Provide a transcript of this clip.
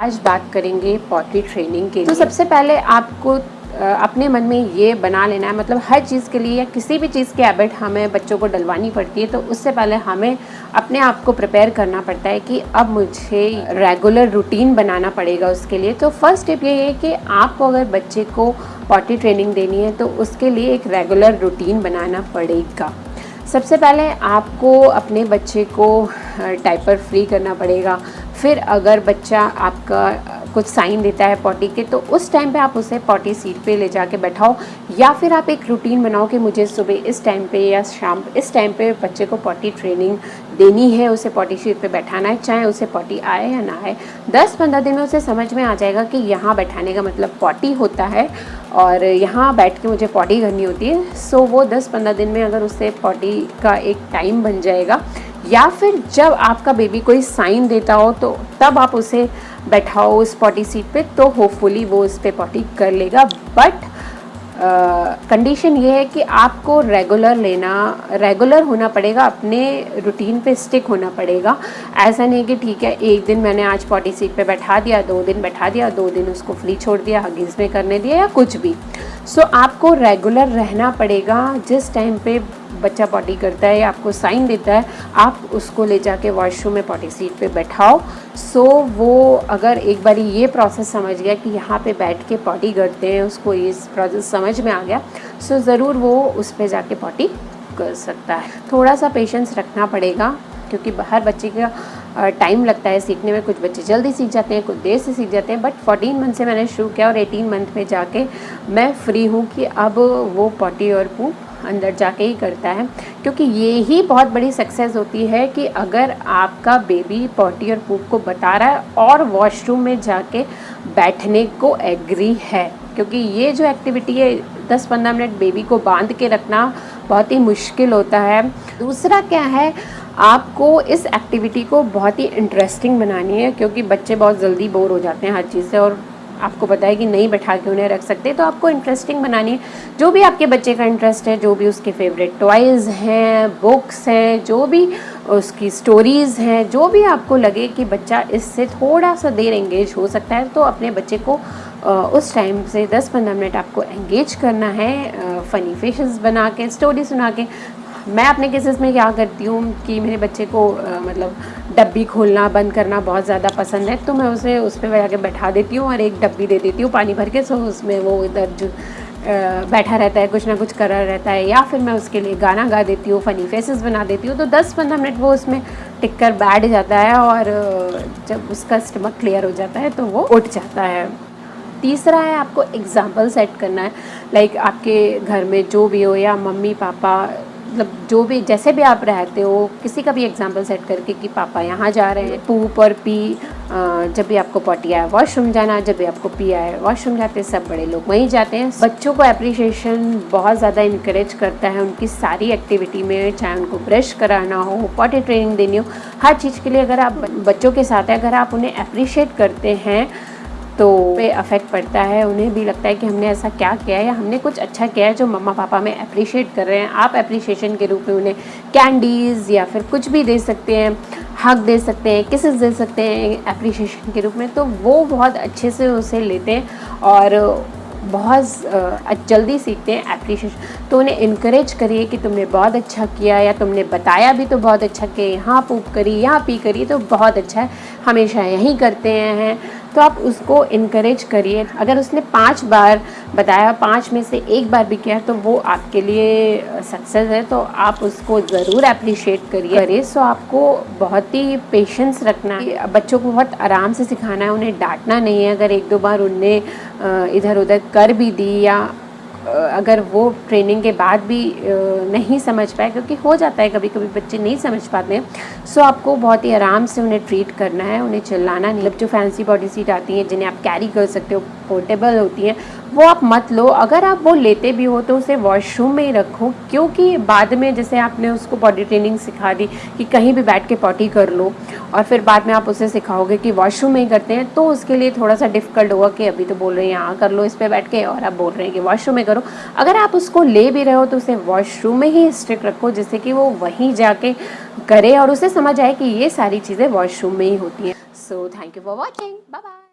आज बात करेंगे पॉटी ट्रेनिंग के लिए। तो सबसे पहले आपको अपने मन में ये बना लेना है मतलब हर चीज़ के लिए या किसी भी चीज़ की हैबिट हमें बच्चों को डलवानी पड़ती है तो उससे पहले हमें अपने आप को प्रिपेयर करना पड़ता है कि अब मुझे रेगुलर रूटीन बनाना पड़ेगा उसके लिए। तो फ़र्स्ट स्टेप ये है कि आपको अगर बच्चे को पॉटी ट्रेनिंग देनी है तो उसके लिए एक रेगुलर रूटीन बनाना पड़ेगा। सबसे पहले आपको अपने बच्चे को टाइपर फ्री करना पड़ेगा। फिर अगर बच्चा आपका कुछ साइन देता है पॉटी के तो उस टाइम पे आप उसे पॉटी सीट पे ले जाके बैठाओ, या फिर आप एक रूटीन बनाओ कि मुझे सुबह इस टाइम पे या शाम, इस टाइम पे बच्चे को पॉटी ट्रेनिंग देनी है, उसे पॉटी सीट पे बैठाना है, चाहे उसे पॉटी आए या ना आए। दस पंद्रह दिन में उसे समझ में आ जाएगा कि यहाँ बैठाने का मतलब पॉटी होता है और यहाँ बैठ के मुझे पॉटी करनी होती है। सो वो दस पंद्रह दिन में अगर उससे पॉटी का एक टाइम बन जाएगा या फिर जब आपका बेबी कोई साइन देता हो तो तब आप उसे बैठाओ उस पॉटी सीट पे तो होपफुली वो उस पर पॉटी कर लेगा। बट कंडीशन ये है कि आपको रेगुलर लेना रेगुलर होना पड़ेगा अपने रूटीन पे स्टिक होना पड़ेगा। ऐसा नहीं कि ठीक है एक दिन मैंने आज पॉटी सीट पे बैठा दिया दो दिन बैठा दिया दो दिन उसको फ्री छोड़ दिया हगीज़ में करने दिया या कुछ भी। सो so, आपको रेगुलर रहना पड़ेगा जिस टाइम पे बच्चा पॉटी करता है या आपको साइन देता है, आप उसको ले जाके वॉशरूम में पॉटी सीट पे बैठाओ। सो वो अगर एक बार ये प्रोसेस समझ गया कि यहाँ पे बैठ के पॉटी करते हैं, उसको ये प्रोसेस समझ में आ गया सो ज़रूर वो उस पर जाके पॉटी कर सकता है। थोड़ा सा पेशेंस रखना पड़ेगा, क्योंकि हर बच्चे का टाइम लगता है सीखने में। कुछ बच्चे जल्दी सीख जाते हैं, कुछ देर से सीख जाते हैं बट 14 मंथ से मैंने शुरू किया और 18 मंथ में जाके मैं फ्री हूँ कि अब वो पॉटी और पूप अंदर जाके ही करता है। क्योंकि ये ही बहुत बड़ी सक्सेस होती है कि अगर आपका बेबी पॉटी और पूप को बता रहा है और वॉशरूम में जाके बैठने को एग्री है। क्योंकि ये जो एक्टिविटी है दस पंद्रह मिनट बेबी को बाँध के रखना बहुत ही मुश्किल होता है। दूसरा क्या है, आपको इस एक्टिविटी को बहुत ही इंटरेस्टिंग बनानी है, क्योंकि बच्चे बहुत जल्दी बोर हो जाते हैं हर चीज़ से और आपको पता है कि नहीं बैठा के उन्हें रख सकते तो आपको इंटरेस्टिंग बनानी है। जो भी आपके बच्चे का इंटरेस्ट है, जो भी उसके फेवरेट टॉयज़ हैं बुक्स हैं, जो भी उसकी स्टोरीज़ हैं, जो भी आपको लगे कि बच्चा इससे थोड़ा सा देर एंगेज हो सकता है तो अपने बच्चे को उस टाइम से 10-15 मिनट आपको एंगेज करना है फ़नी फेशेस बना के स्टोरी सुना के। मैं अपने केसेस में क्या करती हूँ कि मेरे बच्चे को आ, मतलब डब्बी खोलना बंद करना बहुत ज़्यादा पसंद है तो मैं उसे उस पर जाके बैठा देती हूँ और एक डब्बी दे देती हूँ पानी भर के सो उसमें वो इधर जो बैठा रहता है कुछ ना कुछ कर रहता है या फिर मैं उसके लिए गाना गा देती हूँ फ़नी फेसेस बना देती हूँ तो 10-15 मिनट वो उसमें टिक कर बैठ जाता है और जब उसका स्टमक क्लियर हो जाता है तो वो उठ जाता है। तीसरा है आपको एग्ज़ाम्पल सेट करना है लाइक आपके घर में जो भी हो या मम्मी पापा मतलब जो भी, जैसे भी आप रहते हो, किसी का भी एग्ज़ाम्पल सेट करके कि पापा यहाँ जा रहे हैं पूप और पी जब भी आपको पॉटी आए वॉशरूम जाना, जब भी आपको पी आए वॉशरूम जाते हैं सब बड़े लोग वहीं जाते हैं। बच्चों को अप्रिशिएशन बहुत ज़्यादा इंकरेज करता है उनकी सारी एक्टिविटी में, चाहे उनको ब्रश कराना हो पॉटी ट्रेनिंग देनी हो, हर चीज़ के लिए अगर आप बच्चों के साथ अगर आप उन्हें अप्रिशिएट करते हैं तो पे अफेक्ट पड़ता है, उन्हें भी लगता है कि हमने ऐसा क्या किया है या हमने कुछ अच्छा किया है जो मम्मा पापा में अप्रिशिएट कर रहे हैं। आप अप्रिशिएशन के रूप में उन्हें कैंडीज़ या फिर कुछ भी दे सकते हैं हक दे सकते हैं किसेस दे सकते हैं अप्रिशिएशन के रूप में तो वो बहुत अच्छे से उसे लेते हैं और बहुत जल्दी सीखते हैं अप्रिशिएशन तो उन्हें इनक्रेज करिए कि तुमने बहुत अच्छा किया या तुमने बताया भी तो बहुत अच्छा किया यहाँ पूप करी, यहाँ पी करी तो बहुत अच्छा है। हमेशा यहीं करते हैं। तो आप उसको इनक्रेज करिए। अगर उसने पाँच बार बताया, पाँच में से एक बार भी किया तो वो आपके लिए सक्सेस है। तो आप उसको ज़रूर अप्रिशिएट करिए। करिए, सो आपको बहुत ही पेशेंस रखना है। बच्चों को बहुत आराम से सिखाना है। उन्हें डांटना नहीं है। अगर एक दो बार उनने इधर उधर कर भी दी या अगर वो ट्रेनिंग के बाद भी नहीं समझ पाए, क्योंकि हो जाता है कभी कभी बच्चे नहीं समझ पाते हैं सो आपको बहुत ही आराम से उन्हें ट्रीट करना है, उन्हें चिल्लाना नहीं। मतलब जो फैंसी बॉडी सीट आती हैं, जिन्हें आप कैरी कर सकते हो पोर्टेबल होती हैं, वो आप मत लो। अगर आप वो लेते भी हो तो उसे वॉशरूम में ही रखो, क्योंकि बाद में जैसे आपने उसको बॉडी ट्रेनिंग सिखा दी कि कहीं भी बैठ के पॉटी कर लो, और फिर बाद में आप उसे सिखाओगे कि वॉशरूम में ही करते हैं तो उसके लिए थोड़ा सा डिफ़िकल्ट होगा कि अभी तो बोल रहे हैं यहाँ कर लो, इस पर बैठ के, और आप बोल रहे हैं कि वॉशरूम में अगर आप उसको ले भी रहे हो तो उसे वॉशरूम में ही स्ट्रिक रखो, जिससे कि वो वहीं जाके करे और उसे समझ आए कि ये सारी चीज़ें वॉशरूम में ही होती हैं। So thank you for watching bye